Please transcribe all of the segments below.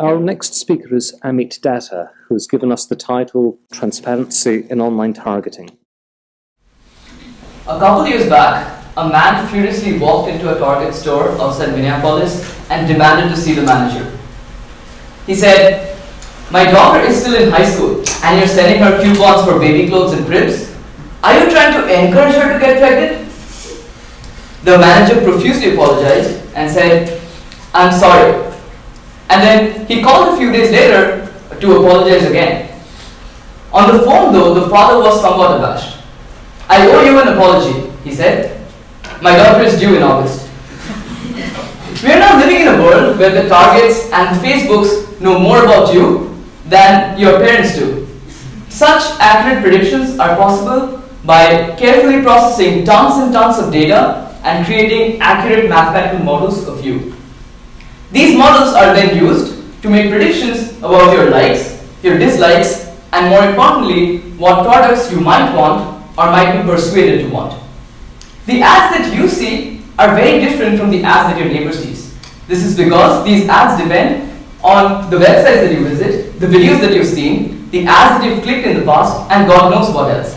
Our next speaker is Amit Datta, who has given us the title Transparency in Online Targeting. A couple years back, a man furiously walked into a Target store outside Minneapolis and demanded to see the manager. He said, My daughter is still in high school and you're sending her coupons for baby clothes and cribs. Are you trying to encourage her to get pregnant? The manager profusely apologized and said, I'm sorry. And then he called a few days later to apologize again. On the phone, though, the father was somewhat abashed. I owe you an apology, he said. My daughter is due in August. we are now living in a world where the targets and the Facebooks know more about you than your parents do. Such accurate predictions are possible by carefully processing tons and tons of data and creating accurate mathematical models of you. These models are then used to make predictions about your likes, your dislikes, and more importantly, what products you might want or might be persuaded to want. The ads that you see are very different from the ads that your neighbor sees. This is because these ads depend on the websites that you visit, the videos that you've seen, the ads that you've clicked in the past, and God knows what else.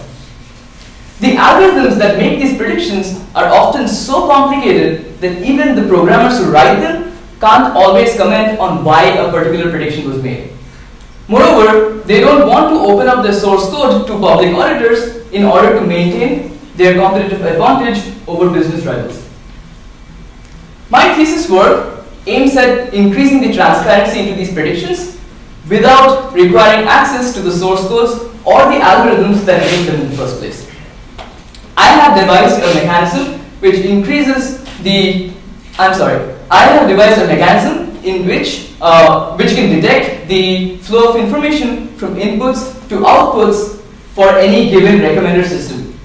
The algorithms that make these predictions are often so complicated that even the programmers who write them can't always comment on why a particular prediction was made. Moreover, they don't want to open up their source code to public auditors in order to maintain their competitive advantage over business rivals. My thesis work aims at increasing the transparency into these predictions without requiring access to the source codes or the algorithms that make them in the first place. I have devised a mechanism which increases the, I'm sorry, I have devised a mechanism in which, uh, which can detect the flow of information from inputs to outputs for any given recommender system.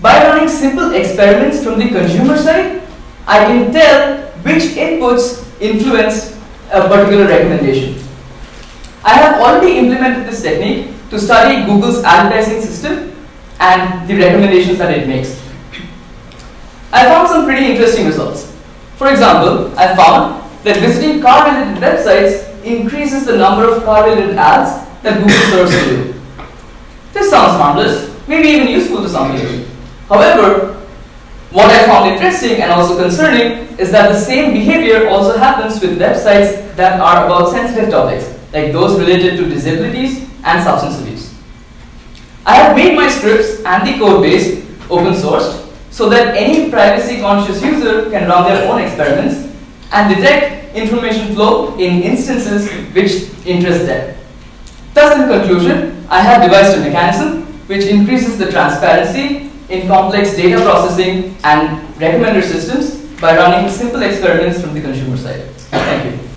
By running simple experiments from the consumer side, I can tell which inputs influence a particular recommendation. I have already implemented this technique to study Google's advertising system and the recommendations that it makes. I found some pretty interesting results. For example, I found that visiting car-related websites increases the number of car-related ads that Google serves to you. This sounds harmless, maybe even useful to some people. However, what I found interesting and also concerning is that the same behavior also happens with websites that are about sensitive topics, like those related to disabilities and substance abuse. I have made my scripts and the code base open sourced so that any privacy conscious user can run their own experiments and detect information flow in instances which interest them. Thus, in conclusion, I have devised a mechanism which increases the transparency in complex data processing and recommender systems by running simple experiments from the consumer side. Thank you.